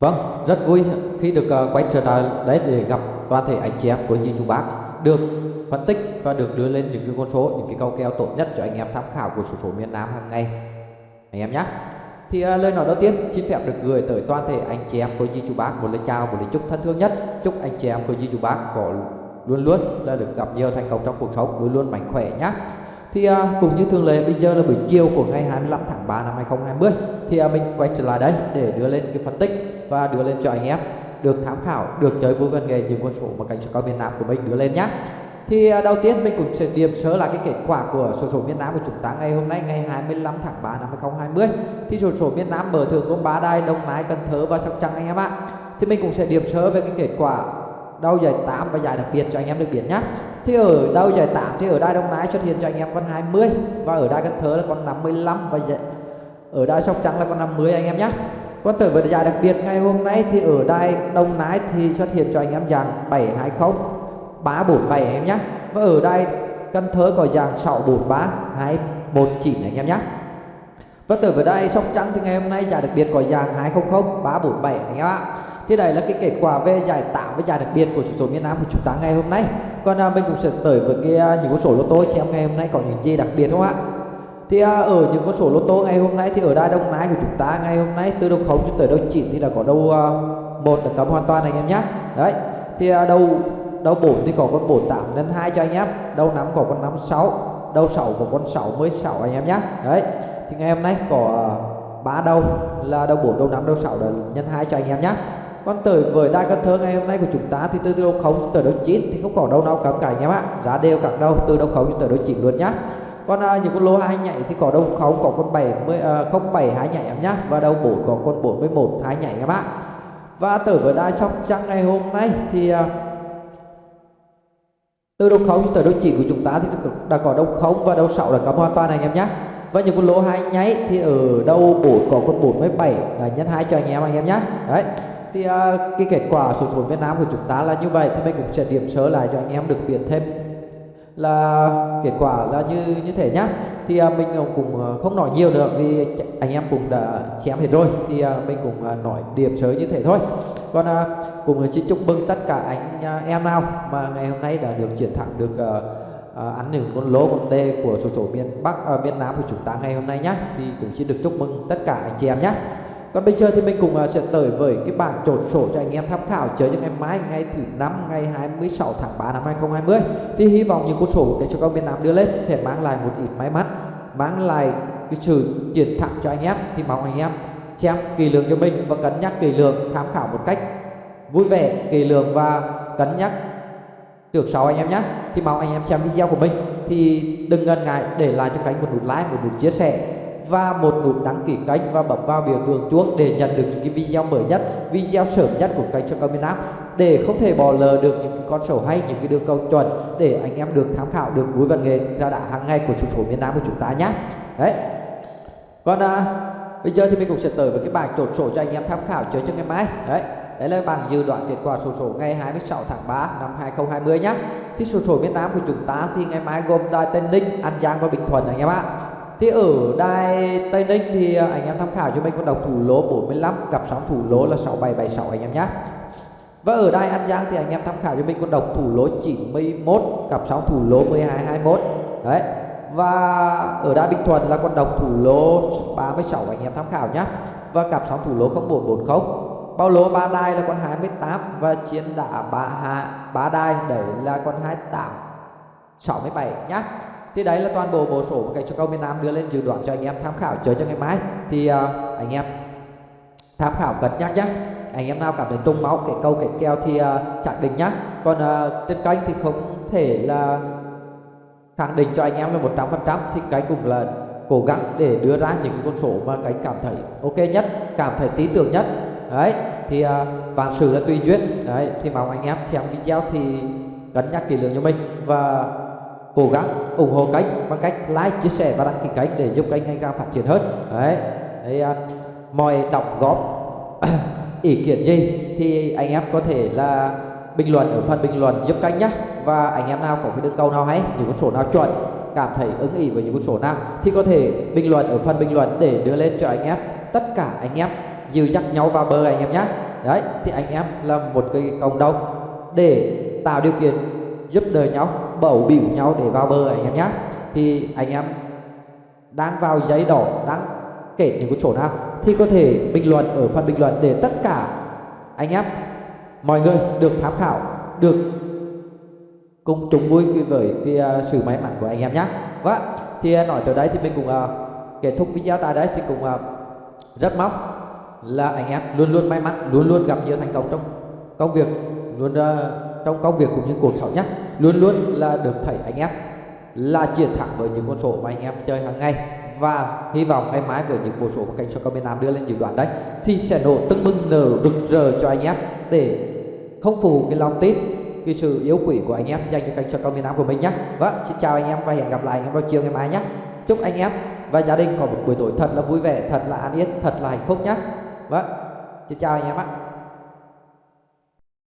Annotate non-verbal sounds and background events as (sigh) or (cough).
Vâng, rất vui khi được uh, quay trở lại đấy để gặp toàn thể anh chị em của chị chú bác được phân tích và được đưa lên những cái con số, những cái câu kèo tốt nhất cho anh em tham khảo của số số miền Nam hàng ngày anh em nhé. Thì uh, lời nói đầu tiên xin phép được gửi tới toàn thể anh chị em của chị chú bác một lời chào, một lời chúc thân thương nhất. Chúc anh chị em của chị chú bác có luôn luôn là được gặp nhiều thành công trong cuộc sống, luôn luôn mạnh khỏe nhé thì uh, cũng như thường lệ bây giờ là buổi chiều của ngày 25 tháng 3 năm 2020 thì uh, mình quay trở lại đây để đưa lên cái phân tích và đưa lên cho anh em. Được tham khảo, được chơi vui văn nghề những con số mà cảnh số cao miền Nam của mình đưa lên nhé thì à, đầu tiên mình cũng sẽ điểm sơ là cái kết quả của số số miền Nam của chúng ta ngày hôm nay, ngày 25 tháng 3 năm 2020 thì số số miền Nam mở thường gồm 3 đài Đồng Nai, Cần Thơ và Sóc Trăng anh em ạ. Thì mình cũng sẽ điểm sơ về cái kết quả đầu giải 8 và giải đặc biệt cho anh em được biết nhé thì ở đầu giải 8 thì ở đai Đông Nai xuất hiện cho anh em con 20 và ở đai Cần Thơ là con 55 và giải... ở đai Sóc Trăng là con 50 anh em nhé còn tử với giải đặc biệt ngày hôm nay thì ở đài Đông Nái thì xuất hiện cho anh em dạng 720 347 em nhé và ở đài Cần Thơ có dạng 643 219 anh em nhé và tử với đài Sóc Trăng thì ngày hôm nay giải đặc biệt có dạng 200 347 anh em ạ Thì đây là cái kết quả về giải tạo với giải đặc biệt của số miền Nam của chúng ta ngày hôm nay. Còn à, mình cũng sẽ tới với cái à, những con số lô tô xem ngày hôm nay có những gì đặc biệt không ạ? Thì à, ở những con số lô tô ngày hôm nay thì ở đai Đông Nai của chúng ta ngày hôm nay từ đầu khống cho tới đầu chín thì là có đầu à, một là cấm hoàn toàn anh em nhé. Đấy. Thì à, đầu đầu bốn thì có con bốn tám lên hai cho anh em, đầu năm có con năm sáu, đầu sáu có con sáu mới sáu anh em nhé. Đấy. Thì ngày hôm nay có à, ba đầu là đầu bốn đầu năm đầu sáu là nhân hai cho anh em nhé còn tới với đai Cần Thơ ngày hôm nay của chúng ta thì từ đầu không tới đầu chín thì không có đâu nào cấm cả anh em ạ giá đều các đâu từ đầu không tới đầu chín luôn nhé con uh, những con lô hai nhảy thì có đâu không? Có con 70 à, không bảy hai nhảy em nhá. Và đầu bốn có con 41 hai nhảy em ạ. Và tử với đai sóc trăng ngày hôm nay thì uh, từ đầu không? Tới đầu chỉ của chúng ta thì đã có đầu không? Và đầu sáu là cấm hoàn toàn anh em nhé và những con lô hai nháy thì ở đầu bốn có con 47 là nhân hai cho anh em anh em nhé đấy. Thì uh, cái kết quả số số Việt Nam của chúng ta là như vậy. Thì mình cũng sẽ điểm sơ lại cho anh em được biết thêm là kết quả là như như thế nhá. Thì à, mình ờ, cũng ờ, không nói nhiều được vì anh em cũng đã xem hết rồi. Thì à, mình cũng à, nói điểm sớ như thế thôi. Còn à, cũng ờ, xin chúc mừng tất cả anh à, em nào mà ngày hôm nay đã được chiến thắng được à, à, ăn những con lỗ con đê của số số miền Bắc à, miền Nam của chúng ta ngày hôm nay nhé thì cũng xin được chúc mừng tất cả anh chị em nhé còn bây giờ thì mình cùng à, sẽ tới với cái bảng trột sổ cho anh em tham khảo chơi cho ngày mai, ngày thứ năm, ngày 26 tháng 3 năm 2020 thì hy vọng những con sổ cái cho các miền Nam đưa lên sẽ mang lại một ít may mắn, mang lại cái sự chiến thắng cho anh em. Thì mong anh em xem kỳ lượng cho mình và cân nhắc kỳ lượng tham khảo một cách vui vẻ kỳ lượng và cân nhắc được sau anh em nhé. Thì mong anh em xem video của mình thì đừng ngần ngại để lại cho kênh một nút like, một nút chia sẻ và một nút đăng ký kênh và bấm vào biểu tượng chuông để nhận được những cái video mới nhất, video sớm nhất của kênh Soccer Cao Nam để không thể bỏ lỡ được những cái con số hay, những cái đường cầu chuẩn để anh em được tham khảo được vui văn nghệ ra đã hàng ngày của số số miền Nam của chúng ta nhé. Đấy. Còn à, bây giờ thì mình cũng sẽ tới với cái bảng chốt sổ cho anh em tham khảo chơi cho ngày mai. Đấy. Đấy là bảng dự đoán kết quả sổ số ngày 26 tháng 3 năm 2020 nhé. Thì sổ số miền Nam của chúng ta thì ngày mai gồm Đài Tây Ninh, An Giang và Bình Thuận anh em ạ. Thì ở đài Tây Ninh thì anh em tham khảo cho mình con đọc thủ lỗ 45 cặp sóng thủ lỗ là 6776 anh em nhé. Và ở đài An Giang thì anh em tham khảo cho mình con đọc thủ lỗ 91 cặp sóng thủ lỗ 1221. Đấy. Và ở đài Bình Thuận là con độc thủ lỗ 36 anh em tham khảo nhé. Và cặp sóng thủ lỗ 0440. Bao lỗ ba đai là con 28 và chiến đả ba hạ ba đai đấy là con 28 67 nhé thì đấy là toàn bộ bộ sổ của cái cho câu miền Nam đưa lên dự đoán cho anh em tham khảo chơi cho ngày mai. Thì uh, anh em tham khảo cẩn nhắc nhé anh em nào cảm thấy trung máu cái câu cái keo thì ờ, uh, chẳng định nhá. Còn uh, trên kênh thì không thể là khẳng định cho anh em là một trăm phần trăm thì cái cũng là cố gắng để đưa ra những con số mà cái cảm thấy ok nhất cảm thấy tí tưởng nhất. Đấy thì uh, vạn sự là tùy duyên. Đấy thì mong anh em xem video thì cân nhắc kỹ lưỡng cho mình. Và cố gắng ủng hộ kênh bằng cách like chia sẻ và đăng ký kênh để giúp kênh ngày càng phát triển hơn. Đấy, đấy à, mọi đóng góp (clears throat) ý kiến gì thì anh em có thể là bình luận ở phần bình luận giúp kênh nhé và anh em nào có cái đường câu nào hay những con số nào chuẩn cảm thấy ứng ý với những con số nào thì có thể bình luận ở phần bình luận để đưa lên cho anh em. Tất cả anh em dìu dắt nhau vào bờ anh em nhé đấy thì anh em là một cái cộng đồng để tạo điều kiện giúp đỡ nhau bầu bỉu nhau để vào bờ anh em nhé thì anh em đang vào giấy đỏ đang kể những cái chỗ nào thì có thể bình luận ở phần bình luận để tất cả anh em mọi người được tham khảo được cùng chung vui với cái à, sự may mắn của anh em nhé vâng thì à, nói tới đây thì mình cũng uh, kết thúc video tại đây thì cũng uh, rất mong là anh em luôn luôn may mắn luôn luôn gặp nhiều thành công trong công việc luôn uh, trong công việc cũng như cuộc sống nhé. Luôn luôn là được thầy anh em, là chiến thẳng với những con số mà anh em chơi hàng ngày. Và hy vọng ngày mai với những bộ số mà kênh soccer miền Nam đưa lên dự đoán đấy, thì sẽ nổ tưng bừng nở rực rỡ cho anh em để không phụ cái lòng tin, cái sự yếu quỷ của anh em dành cho kênh soccer miền Nam của mình nhé. Vâng xin chào anh em và hẹn gặp lại anh em vào chiều ngày mai nhé. Chúc anh em và gia đình có một buổi tối thật là vui vẻ, thật là an yên, thật là hạnh phúc nhé. Vâng xin chào anh em ạ.